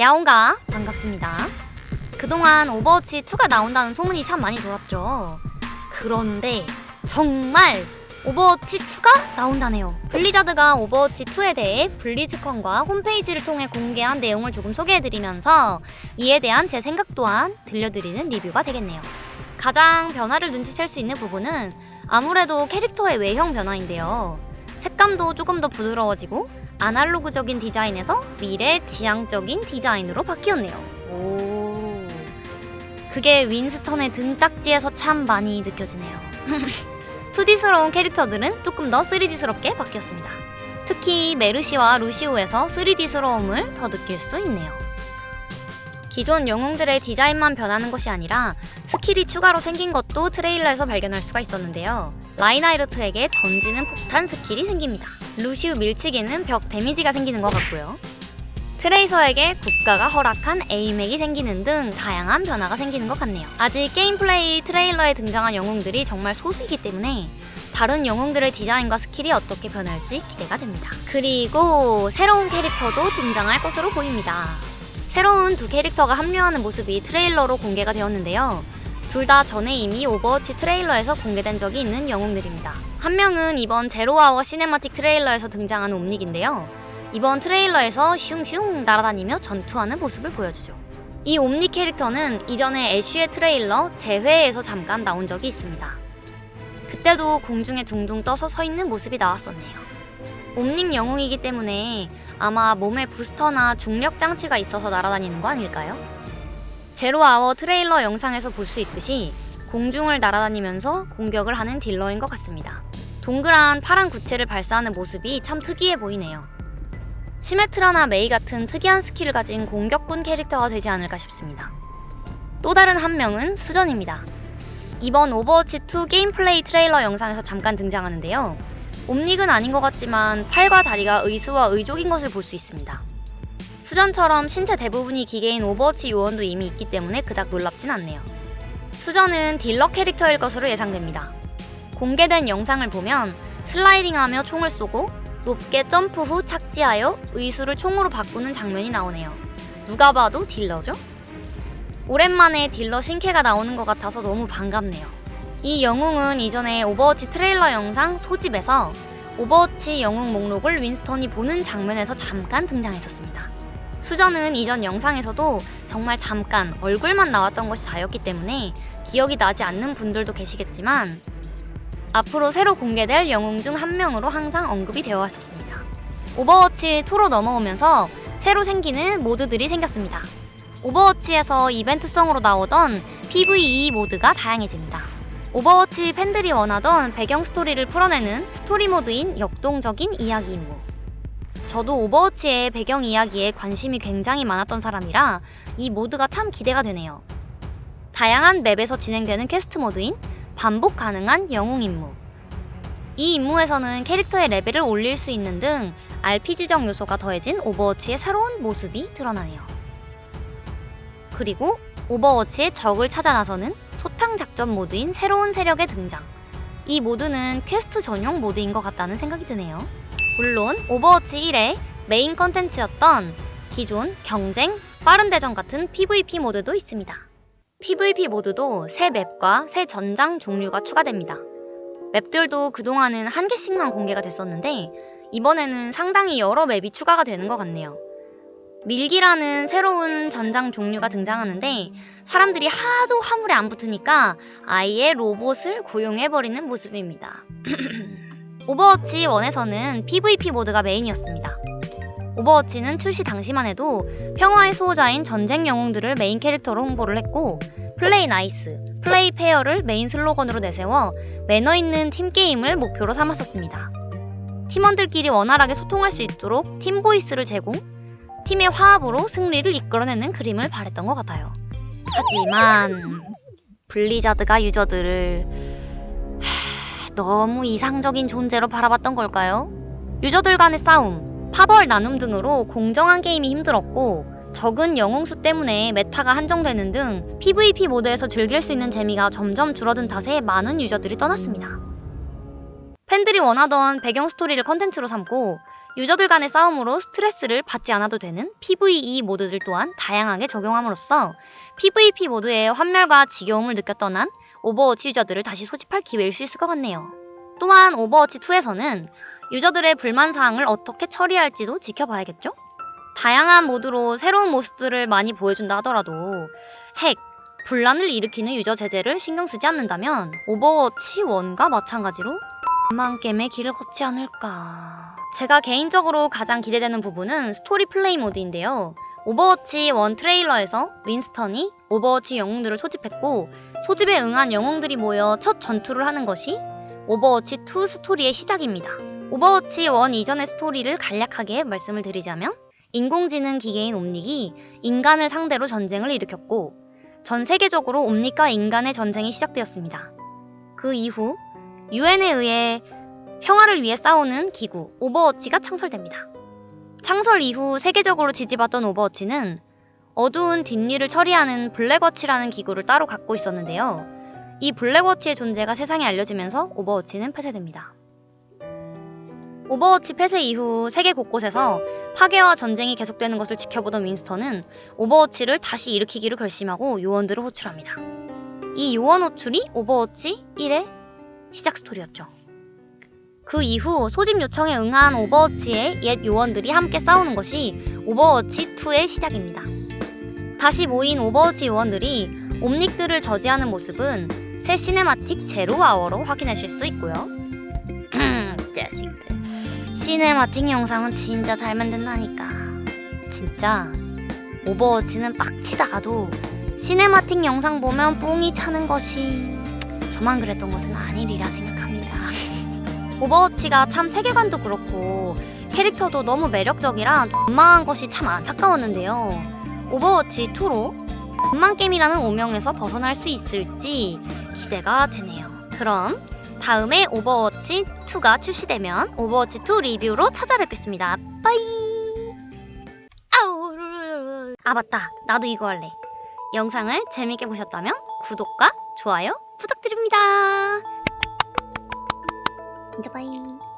야옹가 반갑습니다. 그동안 오버워치 2가 나온다는 소문이 참 많이 돌았죠. 그런데 정말 오버워치 2가 나온다네요. 블리자드가 오버워치 2에 대해 블리즈컨과 홈페이지를 통해 공개한 내용을 조금 소개해드리면서 이에 대한 제 생각 또한 들려드리는 리뷰가 되겠네요. 가장 변화를 눈치챌 수 있는 부분은 아무래도 캐릭터의 외형 변화인데요. 색감도 조금 더 부드러워지고 아날로그적인 디자인에서 미래 지향적인 디자인으로 바뀌었네요. 오. 그게 윈스턴의 등딱지에서 참 많이 느껴지네요. 2D스러운 캐릭터들은 조금 더 3D스럽게 바뀌었습니다. 특히 메르시와 루시우에서 3D스러움을 더 느낄 수 있네요. 기존 영웅들의 디자인만 변하는 것이 아니라 스킬이 추가로 생긴 것도 트레일러에서 발견할 수가 있었는데요. 라인하르트에게 던지는 폭탄 스킬이 생깁니다. 루시우 밀치기는 벽 데미지가 생기는 것 같고요. 트레이서에게 국가가 허락한 aim핵이 생기는 등 다양한 변화가 생기는 것 같네요. 아직 게임 플레이 트레일러에 등장한 영웅들이 정말 소수이기 때문에 다른 영웅들의 디자인과 스킬이 어떻게 변할지 기대가 됩니다. 그리고 새로운 캐릭터도 등장할 것으로 보입니다. 새로운 두 캐릭터가 합류하는 모습이 트레일러로 공개가 되었는데요. 둘 다 전에 이미 오버워치 트레일러에서 공개된 적이 있는 영웅들입니다. 한 명은 이번 제로아워 cinematic 트레일러에서 등장한 옴닉인데요. 이번 트레일러에서 슝슝 날아다니며 전투하는 모습을 보여주죠. 이 옴닉 캐릭터는 이전에 애쉬의 트레일러 재회에서 잠깐 나온 적이 있습니다. 그때도 공중에 둥둥 떠서 서 있는 모습이 나왔었네요. 옴닉 영웅이기 때문에 아마 몸에 부스터나 중력 장치가 있어서 날아다니는 거 아닐까요? 제로아워 트레일러 영상에서 볼 수 있듯이 공중을 날아다니면서 공격을 하는 딜러인 것 같습니다. 동그란 파란 구체를 발사하는 모습이 참 특이해 보이네요. 시메트라나 메이 같은 특이한 스킬을 가진 공격군 캐릭터가 되지 않을까 싶습니다. 또 다른 한 명은 소전입니다. 이번 오버워치2 게임 플레이 트레일러 영상에서 잠깐 등장하는데요. 옴닉은 아닌 것 같지만 팔과 다리가 의수와 의족인 것을 볼 수 있습니다. 소전처럼 신체 대부분이 기계인 오버워치 요원도 이미 있기 때문에 그닥 놀랍진 않네요. 소전은 딜러 캐릭터일 것으로 예상됩니다. 공개된 영상을 보면 슬라이딩하며 총을 쏘고 높게 점프 후 착지하여 의수를 총으로 바꾸는 장면이 나오네요. 누가 봐도 딜러죠? 오랜만에 딜러 신캐가 나오는 것 같아서 너무 반갑네요. 이 영웅은 이전에 오버워치 트레일러 영상 소집에서 오버워치 영웅 목록을 윈스턴이 보는 장면에서 잠깐 등장했었습니다. 소전은 이전 영상에서도 정말 잠깐 얼굴만 나왔던 것이 다였기 때문에 기억이 나지 않는 분들도 계시겠지만 앞으로 새로 공개될 영웅 중 한 명으로 항상 언급이 되어 왔었습니다. 오버워치 2로 넘어오면서 새로 생기는 모드들이 생겼습니다. 오버워치에서 이벤트성으로 나오던 PVE 모드가 다양해집니다. 오버워치 팬들이 원하던 배경 스토리를 풀어내는 스토리 모드인 역동적인 이야기 임무. 저도 오버워치의 배경 이야기에 관심이 굉장히 많았던 사람이라 이 모드가 참 기대가 되네요. 다양한 맵에서 진행되는 퀘스트 모드인 반복 가능한 영웅 임무. 이 임무에서는 캐릭터의 레벨을 올릴 수 있는 등 RPG적 요소가 더해진 오버워치의 새로운 모습이 드러나네요. 그리고 오버워치의 적을 찾아 나서는 소탕 작전 모드인 새로운 세력의 등장. 이 모드는 퀘스트 전용 모드인 것 같다는 생각이 드네요. 물론 오버워치 1의 메인 컨텐츠였던 기존 경쟁, 빠른 대전 같은 PVP 모드도 있습니다. PVP 모드도 새 맵과 새 전장 종류가 추가됩니다. 맵들도 그동안은 한 개씩만 공개가 됐었는데 이번에는 상당히 여러 맵이 추가가 되는 것 같네요. 밀기라는 새로운 전장 종류가 등장하는데 사람들이 하도 화물에 안 붙으니까 아예 로봇을 고용해버리는 모습입니다. 오버워치 1에서는 PVP 모드가 메인이었습니다. 오버워치는 출시 당시만 해도 평화의 수호자인 전쟁 영웅들을 메인 캐릭터로 홍보를 했고 play nice, play fair를 메인 슬로건으로 내세워 매너 있는 팀 게임을 목표로 삼았었습니다. 팀원들끼리 원활하게 소통할 수 있도록 팀 voice를 제공, 팀의 화합으로 승리를 이끌어내는 그림을 바랬던 것 같아요. 하지만 블리자드가 유저들을 하... 너무 이상적인 존재로 바라봤던 걸까요? 유저들 간의 싸움, 파벌 나눔 등으로 공정한 게임이 힘들었고 적은 영웅수 때문에 meta가 한정되는 등 PVP 모드에서 즐길 수 있는 재미가 점점 줄어든 탓에 많은 유저들이 떠났습니다. 팬들이 원하던 배경 스토리를 컨텐츠로 삼고 유저들 간의 싸움으로 스트레스를 받지 않아도 되는 PVE 모드들 또한 다양하게 적용함으로써 PVP 모드의 환멸과 지겨움을 느껴 떠난 오버워치 유저들을 다시 소집할 기회일 수 있을 것 같네요. 또한 오버워치 2에서는 유저들의 불만 사항을 어떻게 처리할지도 지켜봐야겠죠? 다양한 모드로 새로운 모습들을 많이 보여준다 하더라도 핵, 분란을 일으키는 유저 제재를 신경 쓰지 않는다면 오버워치 1과 마찬가지로 망 게임의 길을 걷지 않을까. 제가 개인적으로 가장 기대되는 부분은 스토리 플레이 모드인데요. 오버워치 1 트레일러에서 윈스턴이 오버워치 영웅들을 소집했고 소집에 응한 영웅들이 모여 첫 전투를 하는 것이 오버워치 2 스토리의 시작입니다. 오버워치 1 이전의 스토리를 간략하게 말씀을 드리자면 인공지능 기계인 옴닉이 인간을 상대로 전쟁을 일으켰고 전 세계적으로 옴닉과 인간의 전쟁이 시작되었습니다. 그 이후 유엔에 의해 평화를 위해 싸우는 기구 오버워치가 창설됩니다. 창설 이후 세계적으로 지지받던 오버워치는 어두운 뒷일을 처리하는 블랙워치라는 기구를 따로 갖고 있었는데요. 이 블랙워치의 존재가 세상에 알려지면서 오버워치는 폐쇄됩니다. 오버워치 폐쇄 이후 세계 곳곳에서 파괴와 전쟁이 계속되는 것을 지켜보던 윈스턴은 오버워치를 다시 일으키기로 결심하고 요원들을 호출합니다. 이 요원 호출이 오버워치 1의 시작 스토리였죠. 그 이후 소집 요청에 응한 오버워치의 옛 요원들이 함께 싸우는 것이 오버워치 2의 시작입니다. 다시 모인 오버워치 요원들이 옴닉들을 저지하는 모습은 새 cinematic Zero Hour로 확인하실 수 있고요. 자식들. cinematic 영상은 진짜 잘 만든다니까. 진짜 오버워치는 빡치다가도 cinematic 영상 보면 뽕이 차는 것이 저만 그랬던 것은 아니리라 생각합니다. 오버워치가 참 세계관도 그렇고 캐릭터도 너무 매력적이라 원망한 것이 참 안타까웠는데요. 오버워치 2로 원망 게임이라는 오명에서 벗어날 수 있을지 기대가 되네요. 그럼 다음에 오버워치 2가 출시되면 오버워치 2 리뷰로 찾아뵙겠습니다. 빠이. 아 맞다. 나도 이거 할래. 영상을 재밌게 보셨다면 구독과 좋아요 부탁드립니다. 진짜 빠이.